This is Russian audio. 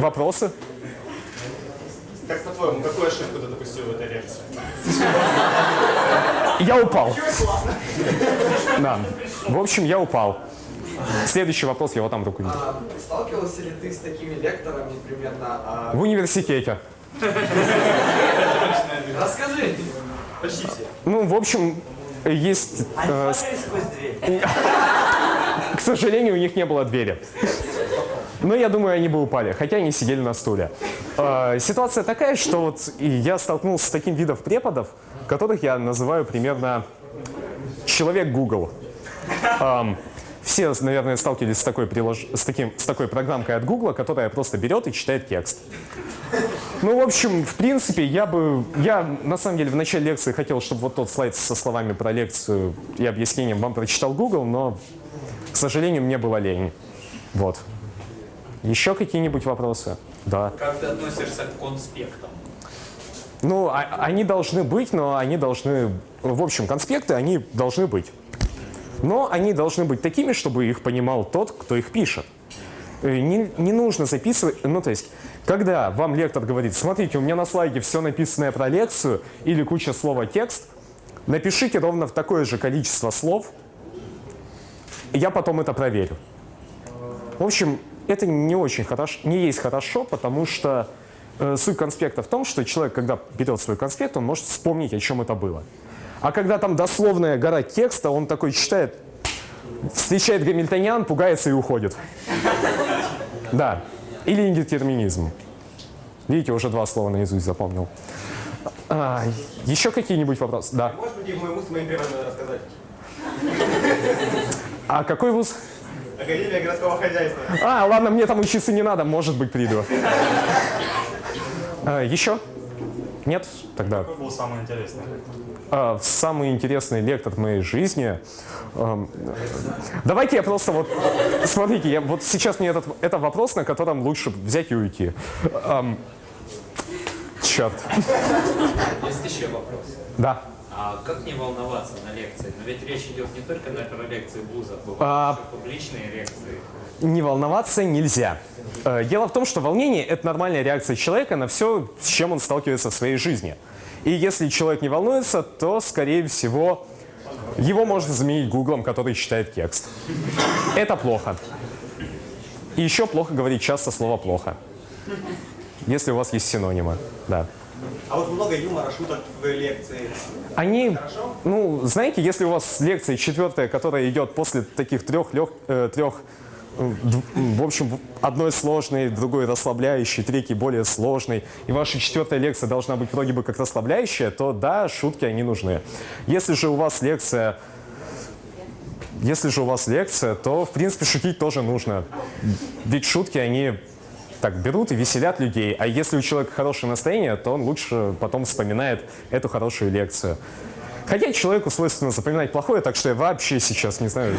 Вопросы? Как по-твоему, какую ошибку ты допустил в этой лекции? Я упал. Да. В общем, я упал. Следующий вопрос, я вот там руку вижу. А, сталкивался ли ты с такими лекторами примерно? а, В университете. Расскажи. Почти все. Ну, в общем, есть... э, с- сквозь дверь. К сожалению, у них не было двери. Но я думаю, они бы упали, хотя они сидели на стуле. Э, Ситуация такая, что вот я столкнулся с таким видом преподов, которых я называю примерно человек Google. Все, наверное, сталкивались с такой, прилож... с, таким, с такой программкой от Google, которая просто берет и читает текст. Ну, в общем, в принципе, я бы... Я, на самом деле, в начале лекции хотел, чтобы вот тот слайд со словами про лекцию и объяснением вам прочитал Google, но, к сожалению, мне было лень. Вот. Еще какие-нибудь вопросы? Да. Как ты относишься к конспектам? Ну, а- они должны быть, но они должны... В общем, конспекты, они должны быть. Но они должны быть такими, чтобы их понимал тот, кто их пишет. Э, Не, не нужно записывать... Ну, то есть, когда вам лектор говорит, смотрите, у меня на слайде все написанное про лекцию или куча слова текст, напишите ровно в такое же количество слов, я потом это проверю. В общем, это не очень хорошо, не есть хорошо, потому что э, суть конспекта в том, что человек, когда берет свой конспект, он может вспомнить, о чем это было. А когда там дословная гора текста, он такой читает, встречает гамильтониан, пугается и уходит. Да. Или индетерминизм. Видите, уже два слова наизусть запомнил. А, еще какие-нибудь вопросы? Да. Прийти в мой вуз моим рассказать? А какой вуз? Академия городского хозяйства. А, ладно, мне там учиться не надо, может быть, приду. А, еще? Нет? Тогда Какой был самый интересный? а, самый интересный лектор в моей жизни. эм, давайте я просто вот... Смотрите, я, вот сейчас мне этот, это вопрос, на котором лучше взять и уйти. Эм, черт. Есть еще вопрос. Да. А как не волноваться на лекции? Но ведь речь идет не только на про лекции вузов, бывают А. публичные лекции. Не волноваться нельзя. Э, Дело в том, что волнение – это нормальная реакция человека на все, с чем он сталкивается в своей жизни. И если человек не волнуется, то, скорее всего, его можно заменить гуглом, который читает текст. Это плохо. И еще плохо говорить часто слово «плохо». Если у вас есть синонимы, да. А вот много юмора, шуток в лекции. Они, ну, знаете, если у вас лекция четвертая, которая идет после таких трех, лег, э, трех э, в общем, одной сложной, другой расслабляющей, третьей более сложной, и ваша четвертая лекция должна быть вроде бы как расслабляющая, то да, шутки, они нужны. Если же у вас лекция если же у вас лекция, то, в принципе, шутить тоже нужно. Ведь шутки, они так берут и веселят людей. А если у человека хорошее настроение, то он лучше потом вспоминает эту хорошую лекцию. Хотя человеку свойственно запоминать плохое, так что я вообще сейчас не знаю,